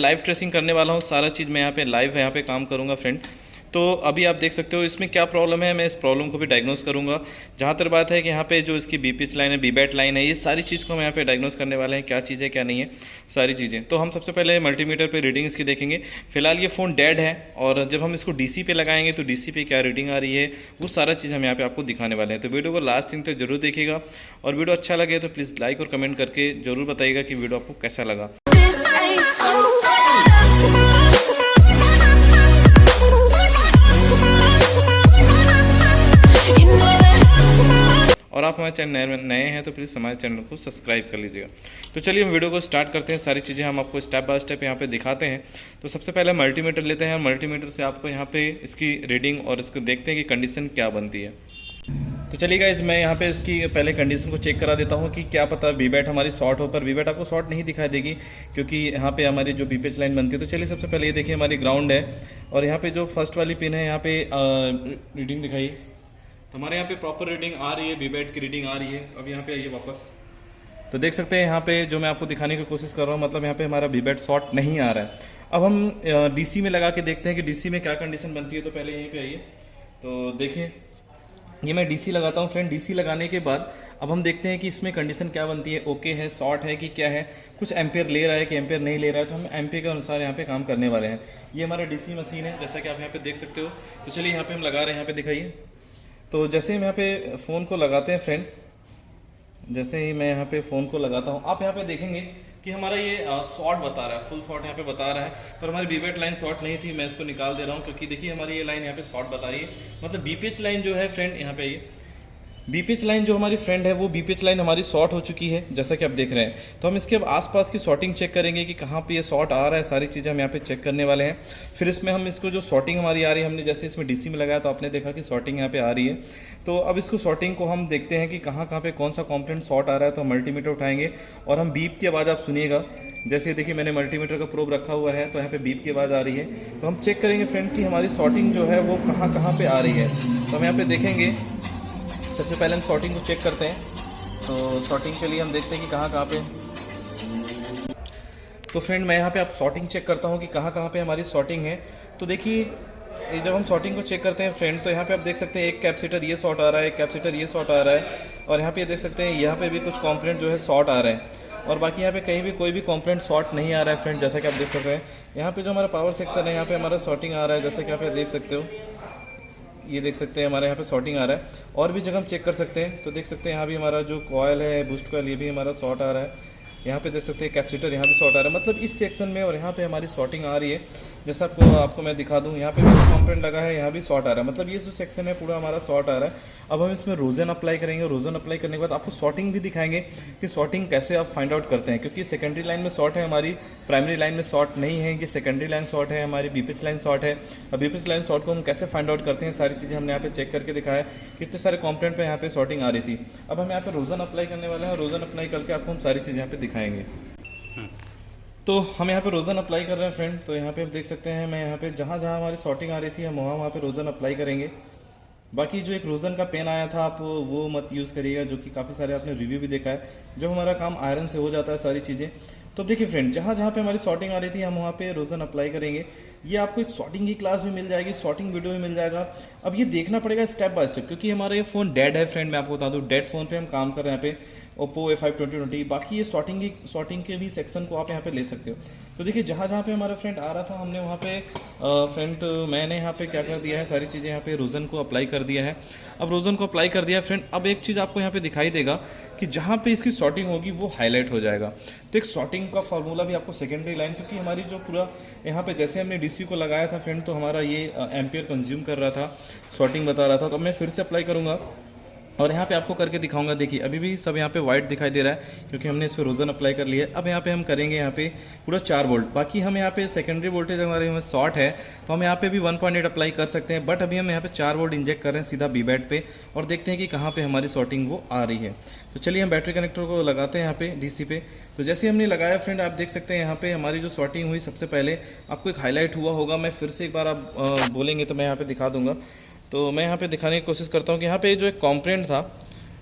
Live tracing करने वाला हूँ, सारा चीज़ मैं यहाँ पे लाइव यहाँ पे काम करूँगा फ्रेंड तो अभी आप देख सकते हो, इसमें क्या प्रॉब्लम है, मैं इस प्रॉब्लम को भी डायग्नोस करूँगा. जहाँ तक बात है कि यहाँ पे जो इसकी बी पिच लाइन है बी बैट लाइन है, ये सारी चीज़ को हम यहाँ पे डायग्नोस करने वाले हैं, क्या चीज़ है, क्या नहीं है, सारी चीज़ें. तो हम सबसे पहले मल्टीमीटर पर रीडिंग इसकी देखेंगे. फ़िलहाल ये फ़ोन डेड है और जब हम इसको डीसी पे लगाएँगे तो डीसी पे क्या रीडिंग आ रही है, वो सारा चीज़ हम यहाँ पर आपको दिखाने वाले हैं. तो वीडियो को लास्ट दिन तक ज़रूर देखिएगा और वीडियो अच्छा लगे तो प्लीज़ लाइक और कमेंट करके ज़रूर बताइएगा कि वीडियो आपको कैसा लगा. और आप हमारे चैनल नए हैं तो प्लीज़ हमारे चैनल को सब्सक्राइब कर लीजिएगा। तो चलिए हम वीडियो को स्टार्ट करते हैं। सारी चीज़ें हम आपको स्टेप बाय स्टेप यहाँ पे दिखाते हैं। तो सबसे पहले मल्टीमीटर लेते हैं मल्टीमीटर से आपको यहाँ पे इसकी रीडिंग और इसको देखते हैं कि कंडीशन क्या बनती है। तो चलिएगा इस मैं यहाँ पे इसकी पहले कंडीशन को चेक करा देता हूँ कि क्या पता वी बैट हमारी शॉर्ट हो, पर वी बैट आपको शॉर्ट नहीं दिखाई देगी, क्योंकि यहाँ पे हमारी जो बी पेच लाइन बनती है तो चलिए सबसे पहले ये देखिए हमारी ग्राउंड है। और यहाँ पे जो फ़र्स्ट वाली पिन है, यहाँ पे रीडिंग दिखाई हमारे यहाँ पे प्रॉपर रीडिंग आ रही है वी बैट की रीडिंग आ रही है। अब यहाँ पे आइए वापस। तो देख सकते हैं यहाँ पे जो मैं आपको दिखाने की कोशिश कर रहा हूँ मतलब यहाँ पे हमारा वी बैट शॉर्ट नहीं आ रहा है। अब हम डीसी में लगा के देखते हैं कि डीसी में क्या कंडीशन बनती है तो पहले यहीं पे आइए। तो देखिए, ये मैं डीसी लगाता हूँ। फ्रेंड डीसी लगाने के बाद अब हम देखते हैं कि इसमें कंडीशन क्या बनती है। ओके है शॉर्ट है कि क्या है? कुछ एम्पेयर ले रहा है कि एम्पेयर नहीं ले रहा है? तो हम एम्पेयर के अनुसार यहाँ पे काम करने वाले हैं। ये हमारा डीसी मशीन है, जैसा कि आप यहाँ पे देख सकते हो। तो चलिए यहाँ पे हम लगा रहे हैं, यहाँ पे दिखाइए। तो जैसे ही यहाँ पे फ़ोन को लगाते हैं फ्रेंड जैसे ही मैं यहाँ पे फ़ोन को लगाता हूँ, आप यहाँ पे देखेंगे कि हमारा ये शॉर्ट बता रहा है फुल शॉर्ट यहाँ पे बता रहा है, पर हमारी बीपेट लाइन शॉर्ट नहीं थी, मैं इसको निकाल दे रहा हूँ, क्योंकि देखिए हमारी ये लाइन यहाँ पे शॉर्ट बता रही है। मतलब बीपेच लाइन जो है फ्रेंड यहाँ पे ये बीपीएच लाइन जो हमारी फ्रेंड है, वो बीपीएच लाइन हमारी शॉर्ट हो चुकी है, जैसा कि आप देख रहे हैं। तो हम इसके अब आसपास की शॉर्टिंग चेक करेंगे कि कहाँ पे ये शॉर्ट आ रहा है, सारी चीज़ें हम यहाँ पे चेक करने वाले हैं। फिर इसमें हम इसको जो शॉर्टिंग हमारी आ रही है, हमने जैसे इसमें डीसी में लगाया तो आपने देखा कि शॉर्टिंग यहाँ पे आ रही है। तो अब इसको शॉर्टिंग को हम देखते हैं कि कहाँ कहाँ पे कौन सा कॉम्पोनेंट शॉर्ट आ रहा है तो हम मल्टीमीटर उठाएँगे। और हम बीप की आवाज़ आप सुनिएगा। जैसे देखिए, मैंने मल्टीमीटर का प्रोब रखा हुआ है तो यहाँ पे बीप की आवाज़ आ रही है। तो हम चेक करेंगे फ्रेंड कि हमारी शॉर्टिंग जो है, वो कहाँ कहाँ पे आ रही है। तो हम यहाँ पे देखेंगे। सबसे पहले हम शॉर्टिंग को चेक करते हैं। तो शॉर्टिंग के लिए हम देखते हैं कि कहाँ कहाँ पे तो फ्रेंड मैं यहाँ पे आप शॉर्टिंग चेक करता हूँ कि कहाँ कहाँ पे हमारी शॉर्टिंग है। तो देखिए जब हम शॉर्टिंग को चेक करते हैं फ्रेंड तो यहाँ पे आप देख सकते हैं एक कैप्सीटर ये शॉर्ट आ रहा है, एक कैप्सीटर ये शॉर्ट आ रहा है। और यहाँ पे देख सकते हैं, यहाँ पे भी कुछ कॉम्पोनेंट जो है शॉर्ट आ रहे हैं। और बाकी यहाँ पे कहीं भी कोई भी कॉम्पोनेंट शॉर्ट नहीं आ रहा है फ्रेंड जैसा कि आप देख सकते हैं। यहाँ पे जो हमारा पावर सेक्टर है, यहाँ पे हमारा शॉर्टिंग आ रहा है, जैसा कि आप देख सकते हो। ये देख सकते हैं, हमारे यहाँ पे शॉर्टिंग आ रहा है। और भी जगह हम चेक कर सकते हैं। तो देख सकते हैं, यहाँ भी हमारा जो कॉयल है बूस्ट कॉयल ये भी हमारा शॉर्ट आ रहा है। यहाँ पे देख सकते हैं कैप्सीटर यहाँ भी शॉर्ट आ रहा है। मतलब इस सेक्शन में और यहाँ पे हमारी शॉर्टिंग आ रही है। जैसा आपको आपको मैं दिखा दूँ, यहाँ पे भी कॉम्पोनेंट लगा है, यहाँ भी शॉर्ट आ रहा है। मतलब ये जो सेक्शन है, पूरा हमारा शॉर्ट आ रहा है। अब हम इसमें रोजन अप्लाई करेंगे रोजन अप्लाई करने के बाद आपको शॉर्टिंग भी दिखाएँगे कि शॉर्टिंग कैसे आप फाइंड आउट करते हैं। क्योंकि सेकेंडरी लाइन में शॉर्ट है हमारी प्राइमरी लाइन में शॉर्ट नहीं है, ये सेकेंडरी लाइन शॉर्ट है हमारी बीपीएच लाइन शॉर्ट है। अब बीपीएच लाइन शॉर्ट को हम कैसे फाइंड आउट करते हैं, सारी चीज़ें हमने यहाँ पे चेक करके दिखाया कितने सारे कॉम्पोनेंट पर यहाँ पे शॉर्टिंग आ रही थी। अब हम यहाँ पे रोजन अप्लाई करने वाले हैं रोजन अप्लाई करके आपको हम सारी चीज़ें यहाँ पे दिखाएँगे। तो हम यहाँ पे रोज़न अप्लाई कर रहे हैं फ्रेंड तो यहाँ पे आप देख सकते हैं, मैं यहाँ पे जहाँ जहाँ हमारी शॉर्टिंग आ रही थी, हम वहाँ वहाँ पे रोज़न अप्लाई करेंगे. बाकी जो एक रोज़न का पेन आया था, आप वो मत यूज़ करिएगा, जो कि काफ़ी सारे आपने रिव्यू भी देखा है. जब हमारा काम आयरन से हो जाता है सारी चीज़ें तो देखिए फ्रेंड जहाँ जहाँ पे हमारी शॉर्टिंग आ रही थी, हम वहाँ पे रोज़न अप्लाई करेंगे. ये आपको एक शॉर्टिंग की क्लास भी मिल जाएगी शॉर्टिंग वीडियो भी मिल जाएगा. अब ये देखना पड़ेगा स्टेप बाय स्टेप क्योंकि हमारा ये फ़ोन डेड है फ्रेंड मैं आपको बता दूँ डेड फ़ोन पर हम काम कर रहे हैं यहाँ पे. Oppo A five twenty twenty बाकी ये शॉर्टिंग की शॉर्टिंग के भी सेक्शन को आप यहाँ पे ले सकते हो। तो देखिए, जहाँ जहाँ पे हमारा फ्रेंड आ रहा था, हमने वहाँ पे फ्रेंड मैंने यहाँ पे क्या कर दिया है, सारी चीज़ें यहाँ पे रोज़न को अप्लाई कर दिया है। अब रोज़न को अप्लाई कर दिया है फ्रेंड अब एक चीज़ आपको यहाँ पे दिखाई देगा कि जहाँ पे इसकी शॉर्टिंग होगी, वो हाईलाइट हो जाएगा। तो एक शॉर्टिंग का फार्मूला भी आपको सेकेंडरी लाइन क्योंकि हमारी जो पूरा यहाँ पे जैसे हमने डीसी को लगाया था फ्रेंड तो हमारा ये एम्पियर कंज्यूम कर रहा था शॉर्टिंग बता रहा था तो मैं फिर से अप्लाई करूँगा। और यहाँ पे आपको करके दिखाऊँगा देखिए अभी भी सब यहाँ पे वाइट दिखाई दे रहा है क्योंकि हमने इस पर रोज़न अप्लाई कर लिया है अब यहाँ पे हम करेंगे यहाँ पे पूरा चार वोल्ट बाकी हम यहाँ पे सेकेंडरी वोल्टेज हमारे में शॉर्ट है तो हम यहाँ पे भी 1.8 अप्लाई कर सकते हैं बट अभी हम यहाँ पे चार वोल्ट इंजेक्ट कर रहे हैं सीधा बी बैट पे और देखते हैं कि कहाँ पर हमारी शॉर्टिंग वो आ रही है तो चलिए हम बैटरी कनेक्टर को लगाते हैं यहाँ पे डी पे तो जैसे हमने लगाया फ्रेंड आप देख सकते हैं यहाँ पे हमारी जो शॉर्टिंग हुई सबसे पहले आपको एक हाईलाइट हुआ होगा मैं फिर से एक बार आप बोलेंगे तो मैं यहाँ पे दिखा दूँगा तो मैं यहाँ पे दिखाने की कोशिश करता हूँ कि यहाँ पे जो एक कॉम्प्रेंट था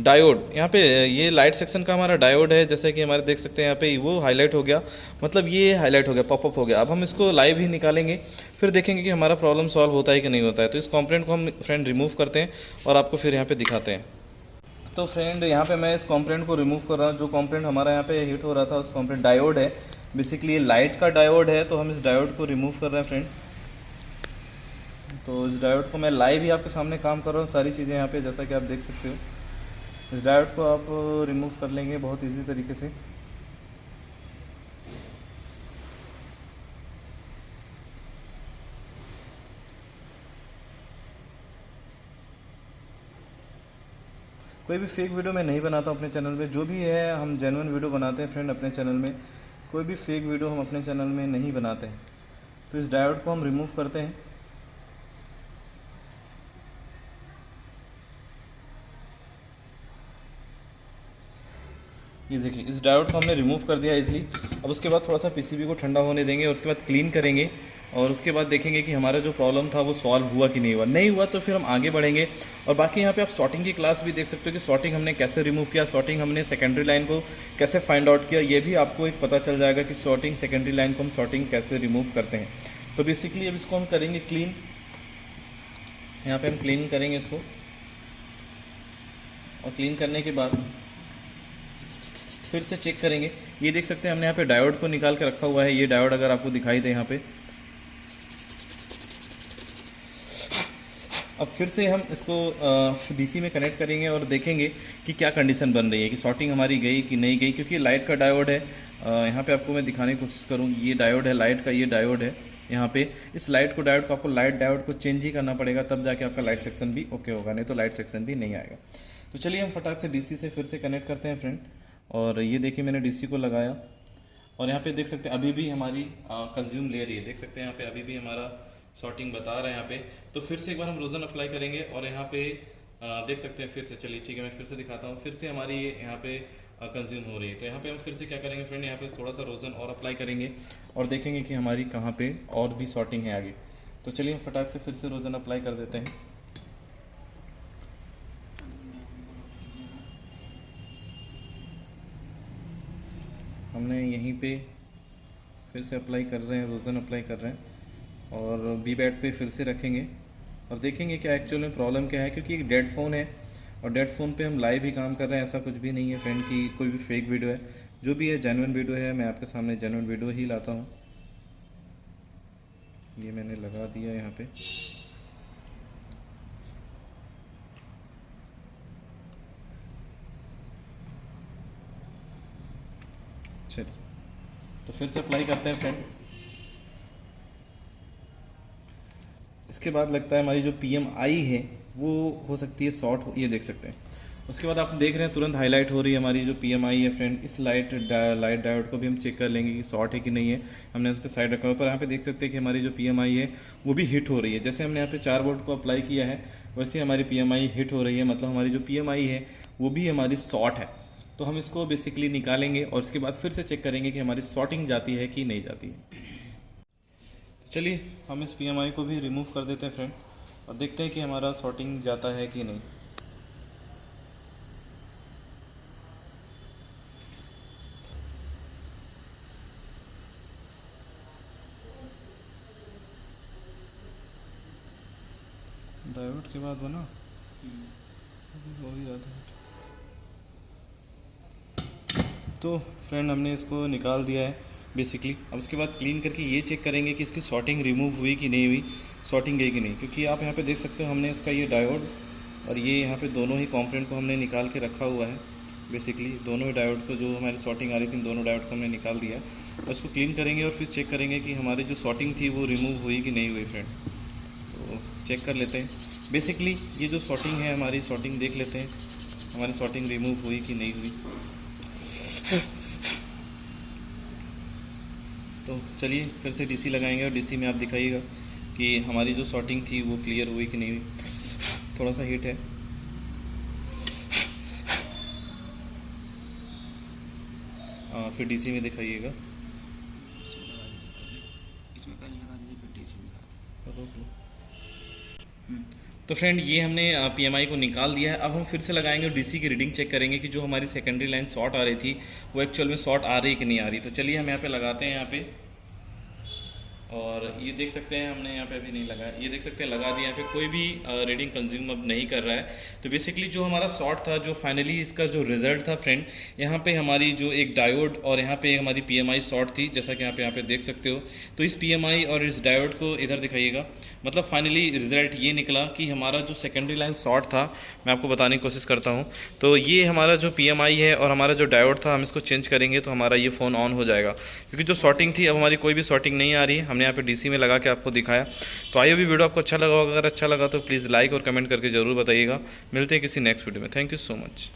डायोड यहाँ पे ये लाइट सेक्शन का हमारा डायोड है, जैसे कि हमारे देख सकते हैं यहाँ पे वो हाईलाइट हो गया। मतलब ये हाईलाइट हो गया पॉपअप हो गया। अब हम इसको लाइव ही निकालेंगे, फिर देखेंगे कि हमारा प्रॉब्लम सॉल्व होता है कि नहीं होता है। तो इस कॉम्पोनेंट को हम फ्रेंड रिमूव करते हैं और आपको फिर यहाँ पर दिखाते हैं। तो फ्रेंड यहाँ पे मैं इस कॉम्पोनेंट को रिमूव कर रहा हूँ। जो कॉम्पोनेंट हमारा यहाँ पे हिट हो रहा था, उस कॉम्पोनेंट डायोड है। बेसिकली लाइट का डायोड है तो हम इस डायोड को रिमूव कर रहे हैं फ्रेंड तो इस डायोड को मैं लाइव ही आपके सामने काम कर रहा हूँ। सारी चीज़ें यहाँ पे जैसा कि आप देख सकते हो। इस डायोड को आप रिमूव कर लेंगे बहुत इजी तरीके से। कोई भी फेक वीडियो मैं नहीं बनाता अपने चैनल में जो भी है, हम जेनुअन वीडियो बनाते हैं फ्रेंड अपने चैनल में। कोई भी फेक वीडियो हम अपने चैनल में नहीं बनाते हैं। तो इस डायोड को हम रिमूव करते हैं। ये देखिए इस डायोड को हमने रिमूव कर दिया इजली अब उसके बाद थोड़ा सा पीसीबी को ठंडा होने देंगे और उसके बाद क्लीन करेंगे। और उसके बाद देखेंगे कि हमारा जो प्रॉब्लम था वो सॉल्व हुआ कि नहीं हुआ। नहीं हुआ तो फिर हम आगे बढ़ेंगे। और बाकी यहाँ पे आप सॉर्टिंग की क्लास भी देख सकते हो कि सॉर्टिंग हमने कैसे रिमूव किया सॉर्टिंग हमने सेकेंडरी लाइन को कैसे फाइंड आउट किया। ये भी आपको एक पता चल जाएगा कि सॉर्टिंग सेकेंडरी लाइन को हम सॉर्टिंग कैसे रिमूव करते हैं। तो बेसिकली अब इसको हम करेंगे क्लीन यहाँ पर हम क्लीन करेंगे इसको। और क्लीन करने के बाद फिर से चेक करेंगे। ये देख सकते हैं, हमने यहाँ पे डायोड को निकाल के रखा हुआ है। ये डायोड अगर आपको दिखाई दे यहाँ पे। अब फिर से हम इसको डीसी में कनेक्ट करेंगे और देखेंगे कि क्या कंडीशन बन रही है, कि शॉर्टिंग हमारी गई कि नहीं गई, क्योंकि लाइट का डायोड है। यहाँ पे आपको मैं दिखाने की कोशिश करूँ, ये डायोड है लाइट का ये डायोड है यहाँ पे। इस लाइट को डायोड को आपको लाइट डायोड को चेंज ही करना पड़ेगा, तब जाके आपका लाइट सेक्शन भी ओके होगा, नहीं तो लाइट सेक्शन भी नहीं आएगा। तो चलिए हम फटाक से डीसी से फिर से कनेक्ट करते हैं फ्रेंड और ये देखिए मैंने डीसी को लगाया। और यहाँ पे देख सकते हैं अभी भी हमारी कंज्यूम ले रही है। देख सकते हैं यहाँ पे अभी भी हमारा शॉर्टिंग बता रहा है यहाँ पे। तो फिर से एक बार हम रोजन अप्लाई करेंगे और यहाँ पे आ, देख सकते हैं फिर से। चलिए ठीक है मैं फिर से दिखाता हूँ। फिर से हमारी यहाँ पे कंज्यूम हो रही है। तो यहाँ पे हम फिर से क्या करेंगे फ्रेंड यहाँ पे थोड़ा सा रोजन और अप्लाई करेंगे और देखेंगे कि हमारी कहाँ पे और भी सॉर्टिंग है आगे। तो चलिए हम फटाक से फिर से रोजन अप्लाई कर देते हैं। हमने यहीं पे फिर से अप्लाई कर रहे हैं रोज़न अप्लाई कर रहे हैं और बी बैट पे फिर से रखेंगे और देखेंगे क्या एक्चुअल में प्रॉब्लम क्या है क्योंकि एक डेड फ़ोन है और डेड फ़ोन पे हम लाइव ही काम कर रहे हैं, ऐसा कुछ भी नहीं है। फ्रेंड की कोई भी फेक वीडियो है, जो भी है जेनुअन वीडियो है, मैं आपके सामने जेनुअन वीडियो ही लाता हूँ। ये मैंने लगा दिया यहाँ पे। चलिए तो फिर से अप्लाई करते हैं फ्रेंड इसके बाद लगता है हमारी जो पी एम आई है वो हो सकती है शॉर्ट ये देख सकते हैं। उसके बाद आप देख रहे हैं तुरंत हाईलाइट हो रही है हमारी जो पी एम आई है फ्रेंड इस लाइट डा, लाइट डायोड को भी हम चेक कर लेंगे कि शॉर्ट है कि नहीं है। हमने उस पर साइड रखा हुआ। पर यहाँ पे देख सकते हैं कि हमारी जो पी एम आई है वो भी हिट हो रही है। जैसे हमने यहाँ पे चार वोल्ट को अप्लाई किया है वैसे हमारी पी एम आई हिट हो रही है। मतलब हमारी जो पी एम आई है वो भी हमारी शॉर्ट है। तो हम इसको बेसिकली निकालेंगे और उसके बाद फिर से चेक करेंगे कि हमारी शॉर्टिंग जाती है कि नहीं जाती है। तो चलिए हम इस पीएमआई को भी रिमूव कर देते हैं फ्रेंड और देखते हैं कि हमारा शॉर्टिंग जाता है कि नहीं। डायोड के बाद बना? हो ही रहा था तो फ्रेंड हमने इसको निकाल दिया है बेसिकली अब उसके बाद क्लीन करके ये चेक करेंगे कि इसकी शॉर्टिंग रिमूव हुई कि नहीं हुई शॉर्टिंग गई कि नहीं. क्योंकि आप यहाँ पे देख सकते हो, हमने इसका ये डायोड और ये यहाँ पे दोनों ही कंपोनेंट को हमने निकाल के रखा हुआ है बेसिकली दोनों ही डायोड को जो हमारी शॉर्टिंग आ रही थी दोनों डायोड को हमने निकाल दिया. और इसको क्लीन करेंगे और फिर चेक करेंगे कि हमारी जो शॉर्टिंग थी वो रिमूव हुई कि नहीं हुई फ्रेंड तो चेक कर लेते हैं. बेसिकली ये जो शॉर्टिंग है, हमारी शॉर्टिंग देख लेते हैं, हमारी शॉर्टिंग रिमूव हुई कि नहीं हुई. तो चलिए फिर से डीसी लगाएँगे और डीसी में आप दिखाइएगा कि हमारी जो शॉर्टिंग थी वो क्लियर हुई कि नहीं। हुई थोड़ा सा हीट है। आ, फिर डीसी में दिखाइएगा। इसमें पहले लगा दीजिए फिर डीसी रोक लो। तो फ्रेंड ये हमने पीएमआई को निकाल दिया है। अब हम फिर से लगाएँगे और डीसी की रीडिंग चेक करेंगे कि जो हमारी सेकेंडरी लाइन शॉर्ट आ रही थी, वो एक्चुअल में शॉर्ट आ रही कि नहीं आ रही। तो चलिए हम यहाँ पे लगाते हैं यहाँ पे। और ये देख सकते हैं, हमने यहाँ पे अभी नहीं लगाया ये देख सकते हैं, लगा दिया यहाँ पे कोई भी रीडिंग कंज्यूम अब नहीं कर रहा है। तो बेसिकली जो हमारा शॉर्ट था, जो फाइनली इसका जो रिज़ल्ट था फ्रेंड यहाँ पे हमारी जो एक डायोड और यहाँ पे हमारी पी पीएमआई शॉर्ट थी, जैसा कि यहाँ पे यहाँ पे देख सकते हो। तो इस पीएमआई और इस डायोड को इधर दिखाइएगा। मतलब फाइनली रिज़ल्ट ये निकला कि हमारा जो सेकेंडरी लाइन शॉर्ट था, मैं आपको बताने की कोशिश करता हूँ। तो ये हमारा जो PMI है और हमारा जो डायोड था, हम इसको चेंज करेंगे तो हमारा ये फ़ोन ऑन हो जाएगा। क्योंकि जो शॉर्टिंग थी, अब हमारी कोई भी शॉर्टिंग नहीं आ रही है हमने यहाँ पे डीसी में लगा के आपको दिखाया। तो आइए भी वीडियो आपको अच्छा लगा होगा। अगर अच्छा लगा तो प्लीज़ लाइक और कमेंट करके ज़रूर बताइएगा। मिलते हैं किसी नेक्स्ट वीडियो में। Thank you so much.